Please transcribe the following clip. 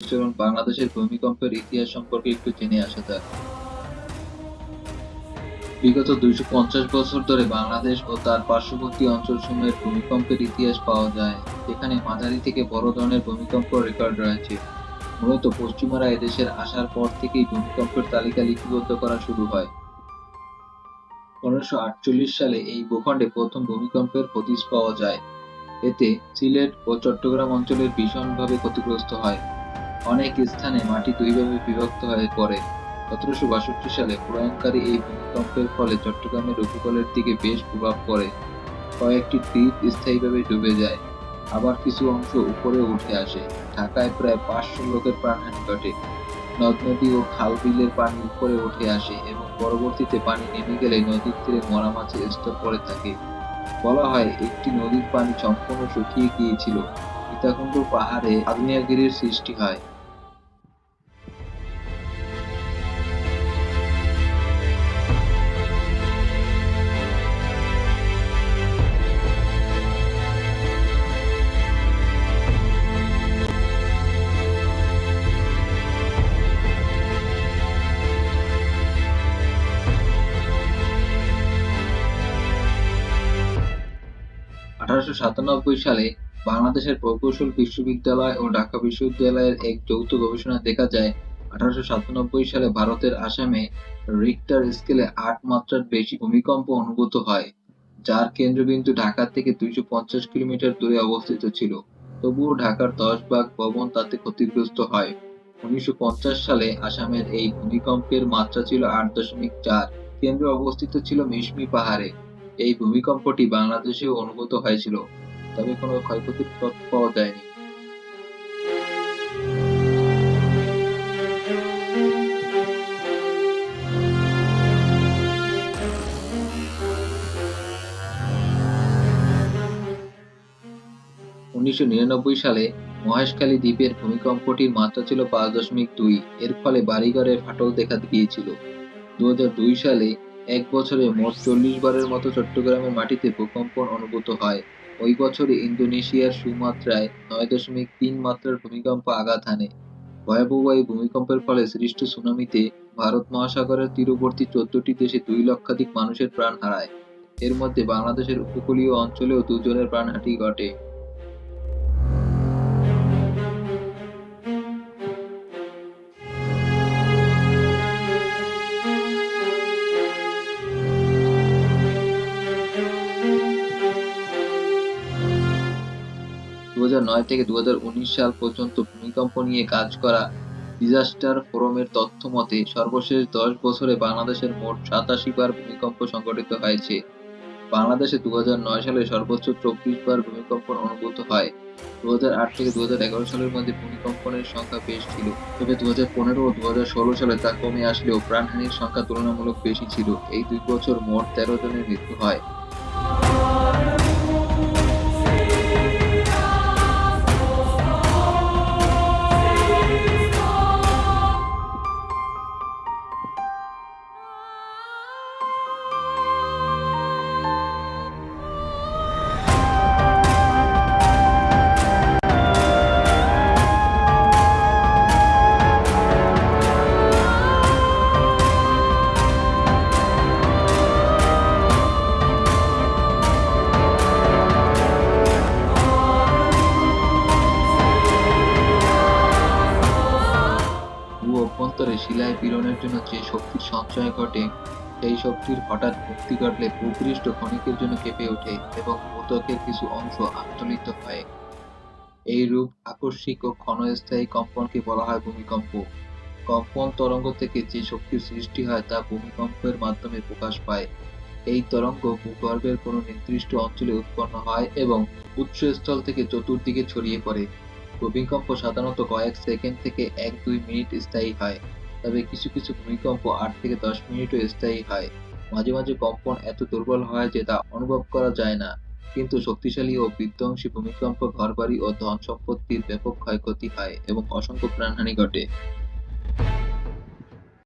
চলুন বাংলাদেশের ভূমিকম্পের ইতিহাস সম্পর্কে একটু জেনে আসা যাক। বিগত দুইশো পঞ্চাশ বছর ধরে বাংলাদেশ ও তার পার্শ্ববর্তী অঞ্চলসমূহের ভূমিকম্পের ইতিহাস পাওয়া যায়, যেখানে মাঝারি থেকে বড় ধরনের ভূমিকম্প রেকর্ড রয়েছে। মূলত পশ্চিমারা এদেশের আসার পর থেকেই ভূমিকম্পের তালিকা লিপিবদ্ধ করা শুরু হয়। আটচল্লিশ সালে এই ভূখণ্ডে প্রথম ভূমিকম্পের হদিস পাওয়া যায়। এতে সিলেট ও চট্টগ্রাম অঞ্চলের ভীষণভাবে ক্ষতিগ্রস্ত হয়। অনেক স্থানে মাটি দুইভাবে বিভক্ত হয়ে পড়ে। সতেরোশো বাষট্টি সালে প্রলয়ঙ্কারী এই ভূমিকম্পের ফলে চট্টগ্রামের উপকূলের দিকে বেশ প্রভাব পড়ে। কয়েকটি দ্বীপ স্থায়ীভাবে ডুবে যায়। আবার কিছু অংশ উপরে উঠে আসে। ঢাকায় প্রায় পাঁচশো লোকের প্রাণহানি ঘটে। নদ, নদী ও খাল বিলের পানি উপরে উঠে আসে এবং পরবর্তীতে পানি নেমে গেলে নদীর তীরে মরা মাছের স্তর পড়ে থাকে। বলা হয় একটি নদীর পানি সম্পূর্ণ শুকিয়ে গিয়েছিল। সীতাকুণ্ড পাহাড়ে আগ্নেয়গিরির সৃষ্টি হয়। আঠারোশো সাতানব্বই সালে বাংলাদেশের প্রকৌশল বিশ্ববিদ্যালয় ও ঢাকা বিশ্ববিদ্যালয়ের এক যৌথ গবেষণায় দেখা যায়, আঠারোশো সাতানব্বই সালে ভারতের আসামে রিক্টার স্কেলে আট মাত্রার বেশি ভূমিকম্প অনুভূত হয়, যার কেন্দ্রবিন্দু ঢাকা থেকে দুইশো পঞ্চাশ কিলোমিটার দূরে অবস্থিত ছিল। তবুও ঢাকার দশ ভাগ ভবন তাতে ক্ষতিগ্রস্ত হয়। উনিশশো পঞ্চাশ সালে আসামের এই ভূমিকম্পের মাত্রা ছিল আট দশমিক চার। কেন্দ্র অবস্থিত ছিল মিশমি পাহাড়ে। এই ভূমিকম্পটি বাংলাদেশেও অনুভূত হয়েছিল, তবে কোনো ক্ষয়ক্ষতির তথ্য পাওয়া যায়নি। উনিশশো নিরানব্বই সালে মহেশখালী দ্বীপের ভূমিকম্পটির মাত্রা ছিল পাঁচ দশমিক দুই, এর ফলে বাড়িঘরে ফাটল দেখা গিয়েছিল দু সালে এক বছরে মোট চল্লিশ বারের মতো চট্টগ্রামের মাটিতে ভূকম্পন অনুভূত হয়। ওই বছরে ইন্দোনেশিয়ার সুমাত্রায় নয় দশমিক তিন মাত্রার ভূমিকম্প আঘাত হানে। ভয়াবহ এই ভূমিকম্পের ফলে সৃষ্ট সুনামিতে ভারত মহাসাগরের তীরবর্তী চোদ্দটি দেশে দুই লক্ষাধিক মানুষের প্রাণ হারায়। এর মধ্যে বাংলাদেশের উপকূলীয় অঞ্চলেও দুজনের প্রাণহানি ঘটে। থেকে দুহাজার উনিশ সাল পর্যন্ত ভূমিকম্প নিয়ে কাজ করা ডিজাস্টার ফোরামের তথ্য মতে, সর্বশেষ দশ বছরে বাংলাদেশের মোট সাতাশি বার ভূমিকম্প সংঘটিত হয়েছে। বাংলাদেশে দুই হাজার নয় সালে সর্বোচ্চ চব্বিশ বার ভূমিকম্পন অনুভূত হয়। দু হাজার আট থেকে দু হাজার এগারো সালের মধ্যে ভূমিকম্পনের সংখ্যা বেশ ছিল। তবে দু হাজার পনেরো ও দু হাজার ষোলো সালে তা কমে আসলেও প্রাণহানির সংখ্যা তুলনামূলক বেশি ছিল। এই দুই বছর মোট তেরো জনের মৃত্যু হয়। শিলায় পীড়নের জন্য যে শক্তির সঞ্চয় ঘটে, সেই শক্তির হঠাৎ মুক্তি ঘটলে ভূপৃষ্ঠ ক্ষণিকের জন্য কেঁপে ওঠে এবং ভূত্বকের কিছু অংশ আন্দোলিত হয়। এই রূপ আকস্মিক ও ক্ষণস্থায়ী কম্পনকে বলা হয় ভূমিকম্প। কম্পন তরঙ্গ থেকে যে শক্তির সৃষ্টি হয় তা ভূমিকম্পের মাধ্যমে প্রকাশ পায়। এই তরঙ্গ ভূগর্ভের কোনো নির্দিষ্ট অঞ্চলে উৎপন্ন হয় এবং উৎসস্থল থেকে চতুর্দিকে ছড়িয়ে পড়ে। ভূমিকম্প সাধারণত কয়েক সেকেন্ড থেকে এক দুই মিনিট স্থায়ী হয়। তবে কিছু কিছু ভূমিকম্প আট থেকে দশ মিনিটও স্থায়ী হয়। মাঝে মাঝে কম্পন এত দুর্বল হয় যে তা অনুভব করা যায় না। কিন্তু শক্তিশালী ও বিধ্বংসী ভূমিকম্প, ঘরবাড়ি ও ধন সম্পত্তির ব্যাপক ক্ষয়ক্ষতি হয় এবং অসংখ্য প্রাণহানি ঘটে।